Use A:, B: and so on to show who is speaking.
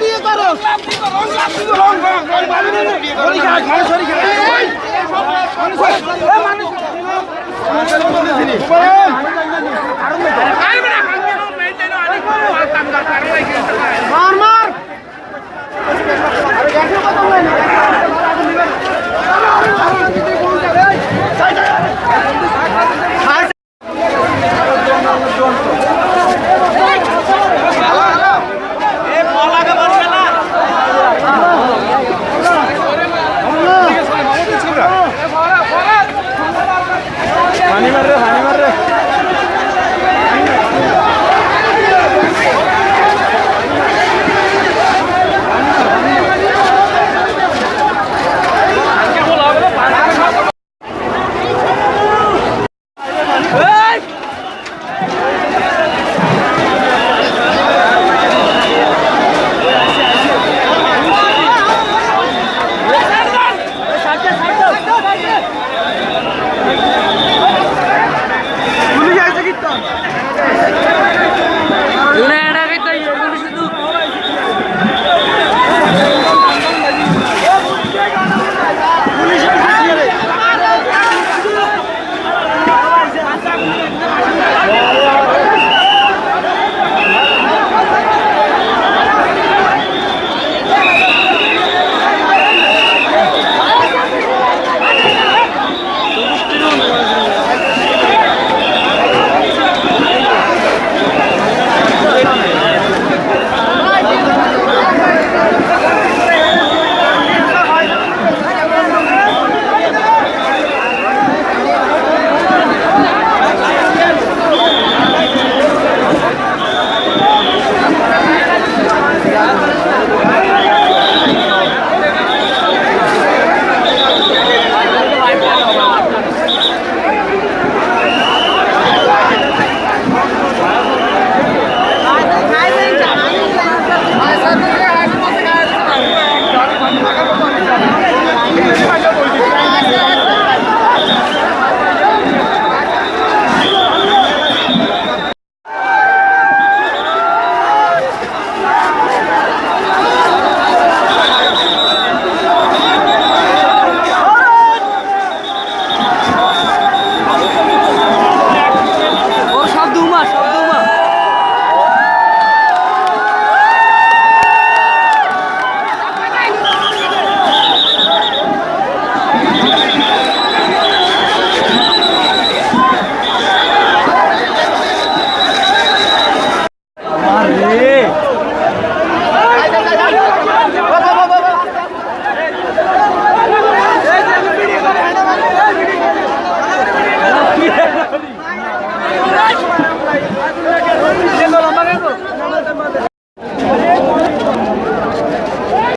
A: বিয়ে করো
B: aí.